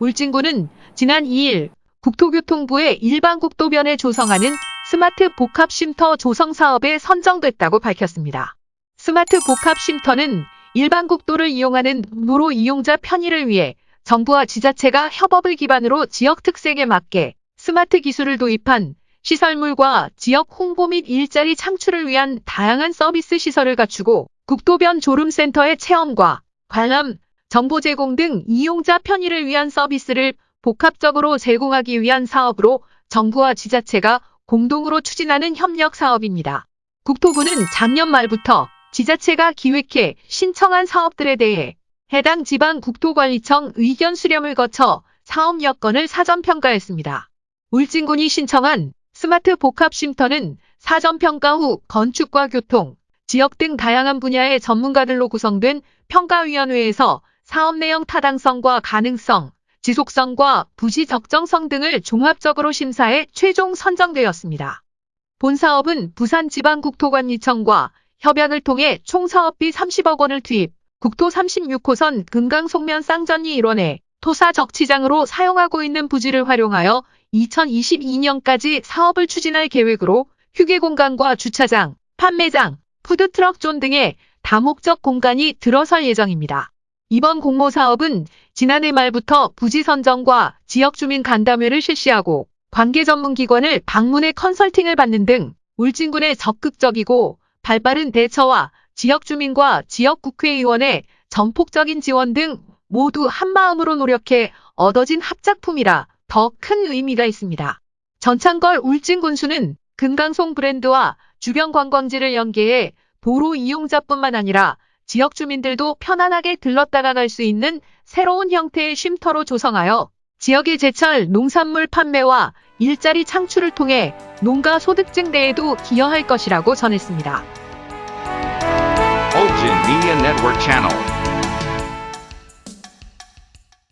울진군은 지난 2일 국토교통부의 일반 국도변에 조성하는 스마트 복합 쉼터 조성 사업에 선정됐다고 밝혔습니다. 스마트 복합 쉼터는 일반 국도를 이용하는 도로 이용자 편의를 위해 정부와 지자체가 협업을 기반으로 지역 특색에 맞게 스마트 기술을 도입한 시설물과 지역 홍보 및 일자리 창출을 위한 다양한 서비스 시설을 갖추고 국도변 졸음쉼터의 체험과 관람, 정보 제공 등 이용자 편의를 위한 서비스를 복합적으로 제공하기 위한 사업으로 정부와 지자체가 공동으로 추진하는 협력 사업입니다. 국토부는 작년 말부터 지자체가 기획해 신청한 사업들에 대해 해당 지방 국토관리청 의견 수렴을 거쳐 사업 여건을 사전 평가했습니다. 울진군이 신청한 스마트 복합 쉼터는 사전 평가 후 건축과 교통, 지역 등 다양한 분야의 전문가들로 구성된 평가위원회에서 사업 내용 타당성과 가능성, 지속성과 부지 적정성 등을 종합적으로 심사해 최종 선정되었습니다. 본 사업은 부산지방국토관리청과 협약을 통해 총 사업비 30억 원을 투입, 국토 36호선 금강 송면 쌍전리 일원에 토사 적치장으로 사용하고 있는 부지를 활용하여 2022년까지 사업을 추진할 계획으로 휴게 공간과 주차장, 판매장, 푸드트럭 존 등의 다목적 공간이 들어설 예정입니다. 이번 공모 사업은 지난해 말부터 부지 선정과 지역 주민 간담회를 실시하고 관계 전문 기관을 방문해 컨설팅을 받는 등 울진군의 적극적이고 발빠른 대처와 지역 주민과 지역 국회의원의 전폭적인 지원 등 모두 한마음으로 노력해 얻어진 합작품이라 더 큰 의미가 있습니다. 전창걸 울진군수는 금강송 브랜드와 주변 관광지를 연계해 도로 이용자뿐만 아니라 지역 주민들도 편안하게 들렀다가 갈 수 있는 새로운 형태의 쉼터로 조성하여 지역의 제철 농산물 판매와 일자리 창출을 통해 농가 소득 증대에도 기여할 것이라고 전했습니다.